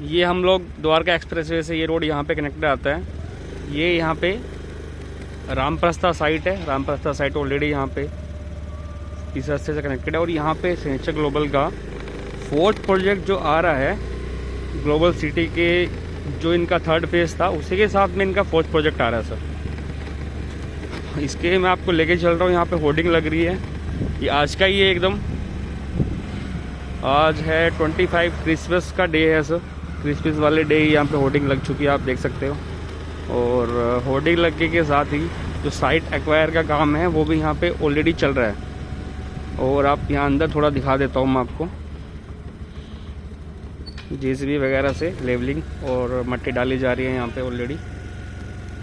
ये हम लोग द्वारका एक्सप्रेसवे से ये रोड यहाँ पे कनेक्टेड आता है। ये यहाँ पे रामप्रस्था साइट है। रामप्रस्था साइट ऑलरेडी यहाँ पे इस रास्ते से कनेक्टेड है और यहाँ पे सेंचर ग्लोबल का फोर्थ प्रोजेक्ट जो आ रहा है ग्लोबल सिटी के जो इनका थर्ड फ़ेज़ था, उसी के साथ में इनका फोर्थ प्रोजेक्ट आ रहा है सर इसके मैं आपको लेके चल रहा हूँ। यहाँ पे होर्डिंग लग रही है। ये आज का ही है एकदम। आज है 25 क्रिसमस का डे है सर क्रिसमस वाले डे ही यहाँ पे होर्डिंग लग चुकी है, आप देख सकते हो। और होर्डिंग लगने के साथ ही जो साइट एक्वायर का काम है, वो भी यहाँ पे ऑलरेडी चल रहा है। और आप यहाँ अंदर थोड़ा दिखा देता हूँ मैं आपको। जेसीबी वगैरह से लेवलिंग और मट्टी डाली जा रही है यहाँ पर ऑलरेडी